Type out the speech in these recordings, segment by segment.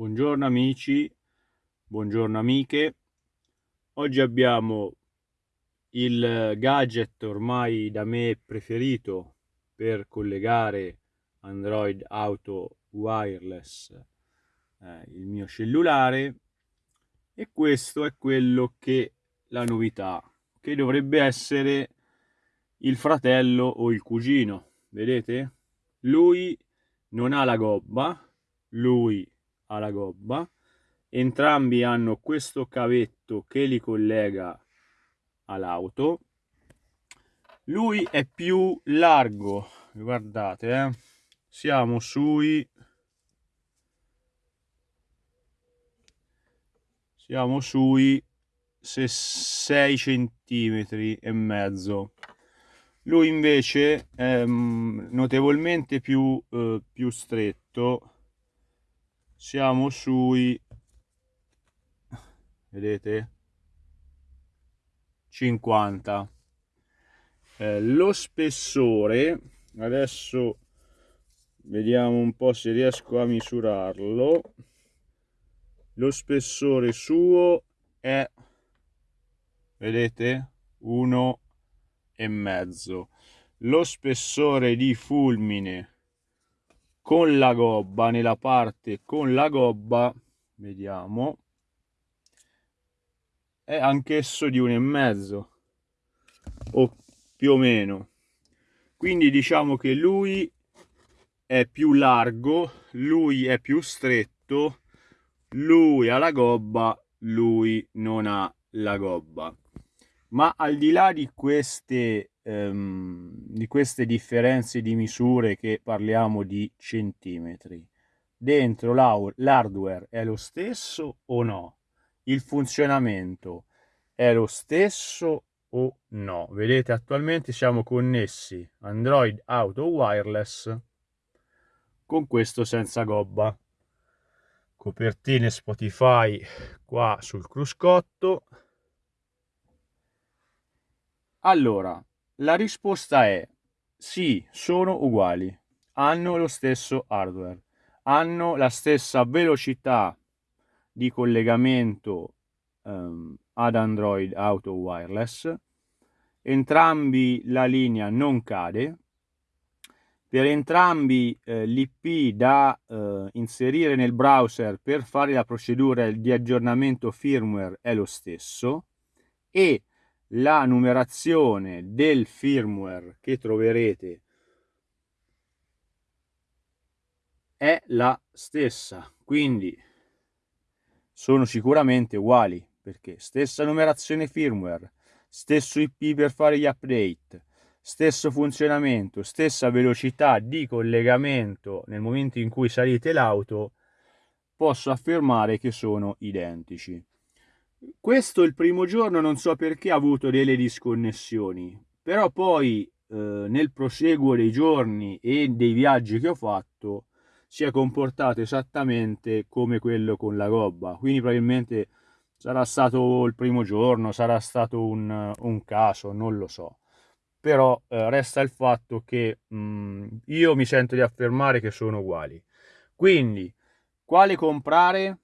Buongiorno amici, buongiorno amiche. Oggi abbiamo il gadget ormai da me preferito per collegare Android Auto Wireless, eh, il mio cellulare, e questo è quello che la novità, che dovrebbe essere il fratello o il cugino, vedete? Lui non ha la gobba, lui ha la gobba, entrambi hanno questo cavetto che li collega all'auto, lui è più largo, guardate, eh? siamo sui siamo sui 6 centimetri e mezzo. Lui invece è mm, notevolmente più, eh, più stretto siamo sui vedete? 50 eh, lo spessore adesso vediamo un po se riesco a misurarlo. Lo spessore suo è vedete? Uno e mezzo. Lo spessore di fulmine con la gobba nella parte con la gobba vediamo è anch'esso di uno e mezzo o più o meno. Quindi diciamo che lui è più largo lui è più stretto lui ha la gobba lui non ha la gobba. Ma al di là di queste, um, di queste differenze di misure che parliamo di centimetri, dentro l'hardware è lo stesso o no? Il funzionamento è lo stesso o no? Vedete attualmente siamo connessi Android Auto Wireless con questo senza gobba. Copertine Spotify qua sul cruscotto allora, la risposta è sì, sono uguali, hanno lo stesso hardware, hanno la stessa velocità di collegamento um, ad Android Auto Wireless, entrambi la linea non cade, per entrambi eh, l'IP da eh, inserire nel browser per fare la procedura di aggiornamento firmware è lo stesso. E la numerazione del firmware che troverete è la stessa. Quindi sono sicuramente uguali perché stessa numerazione firmware stesso IP per fare gli update stesso funzionamento stessa velocità di collegamento nel momento in cui salite l'auto posso affermare che sono identici questo il primo giorno non so perché ha avuto delle disconnessioni, però poi eh, nel proseguo dei giorni e dei viaggi che ho fatto si è comportato esattamente come quello con la gobba, quindi probabilmente sarà stato il primo giorno, sarà stato un, un caso, non lo so. Però eh, resta il fatto che mh, mm, io mi sento di affermare che sono uguali. Quindi, quale comprare?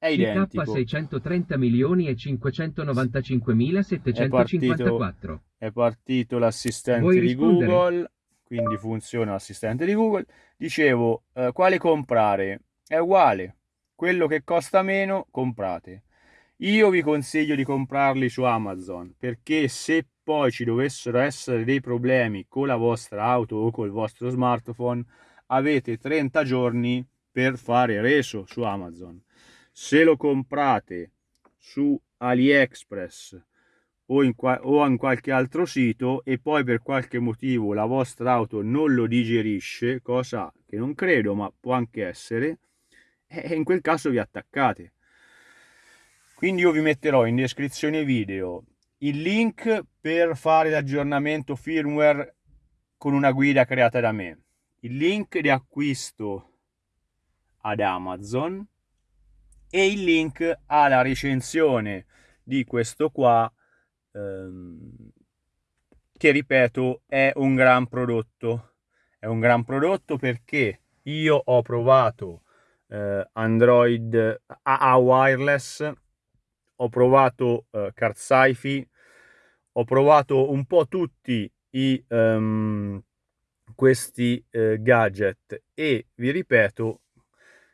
È identico. CK 630 milioni e 595.754. È partito, l'assistente di Google, quindi funziona l'assistente di Google. Dicevo, eh, quale comprare? È uguale, quello che costa meno comprate. Io vi consiglio di comprarli su Amazon perché se poi ci dovessero essere dei problemi con la vostra auto o col vostro smartphone avete 30 giorni per fare reso su Amazon se lo comprate su AliExpress o in, o in qualche altro sito e poi per qualche motivo la vostra auto non lo digerisce, cosa che non credo ma può anche essere, e in quel caso vi attaccate. Quindi io vi metterò in descrizione video il link per fare l'aggiornamento firmware con una guida creata da me, il link di acquisto ad Amazon e il link alla recensione di questo qua ehm, che ripeto è un gran prodotto. È un gran prodotto perché io ho provato eh, Android AA wireless, ho provato eh, Card Sci-Fi, ho provato un po' tutti i, um, questi eh, gadget e vi ripeto,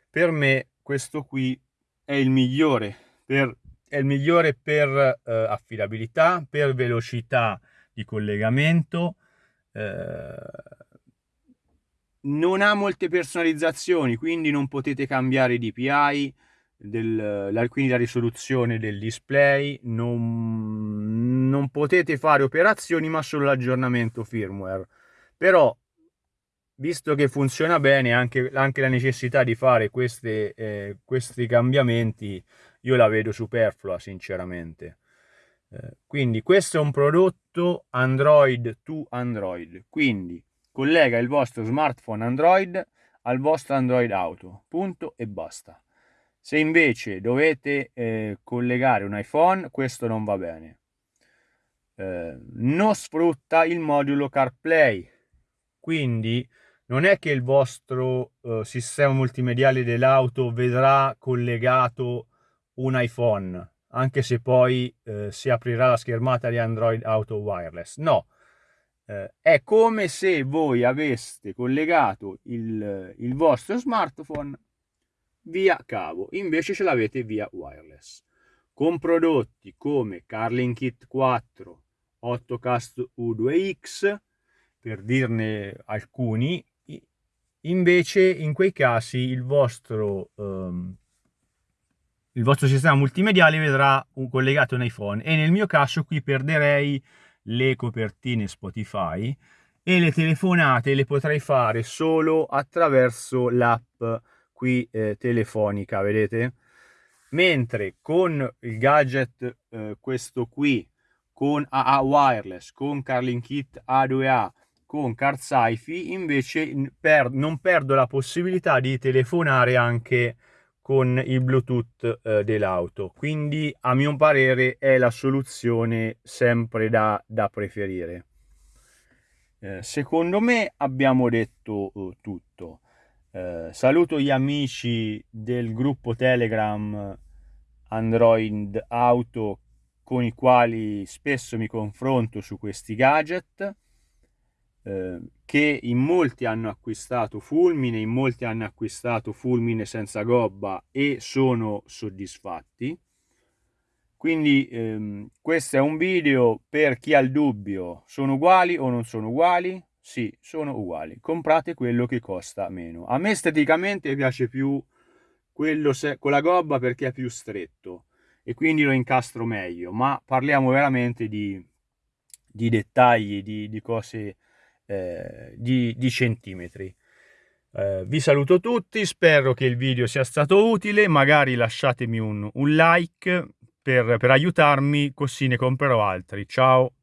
per me questo qui è il migliore per, il migliore per eh, affidabilità, per velocità di collegamento, eh, non ha molte personalizzazioni, quindi non potete cambiare i DPI, del, la, quindi la risoluzione del display, non, non potete fare operazioni ma solo l'aggiornamento firmware. Però, visto che funziona bene, anche, anche la necessità di fare queste, eh, questi cambiamenti, io la vedo superflua sinceramente. Eh, quindi questo è un prodotto Android to Android, quindi collega il vostro smartphone Android al vostro Android Auto, punto e basta. Se invece dovete eh, collegare un iPhone, questo non va bene. Eh, non sfrutta il modulo CarPlay, quindi non è che il vostro eh, sistema multimediale dell'auto vedrà collegato un iPhone, anche se poi eh, si aprirà la schermata di Android Auto Wireless. No, eh, è come se voi aveste collegato il, il vostro smartphone via cavo, invece ce l'avete via wireless. Con prodotti come Carlin Kit 4, 8cast U2X, per dirne alcuni, invece in quei casi il vostro, um, il vostro sistema multimediale vedrà un collegato un iPhone e nel mio caso qui perderei le copertine Spotify e le telefonate le potrei fare solo attraverso l'app qui eh, telefonica, vedete? Mentre con il gadget eh, questo qui, con AA Wireless, con Carlin Kit A2A, con Card Sci-Fi, invece per, non perdo la possibilità di telefonare anche con il Bluetooth eh, dell'auto. Quindi a mio parere è la soluzione sempre da, da preferire. Eh, secondo me abbiamo detto uh, tutto. Eh, saluto gli amici del gruppo Telegram Android Auto con i quali spesso mi confronto su questi gadget eh, che in molti hanno acquistato fulmine, in molti hanno acquistato fulmine senza gobba e sono soddisfatti. Quindi ehm, questo è un video per chi ha il dubbio, sono uguali o non sono uguali? Sì, sono uguali. Comprate quello che costa meno. A me esteticamente piace più quello con la gobba perché è più stretto e quindi lo incastro meglio, ma parliamo veramente di, di dettagli, di, di cose eh, di, di, centimetri. Eh, vi saluto tutti, spero che il video sia stato utile, magari lasciatemi un, un like per, per aiutarmi, così ne comprerò altri. Ciao!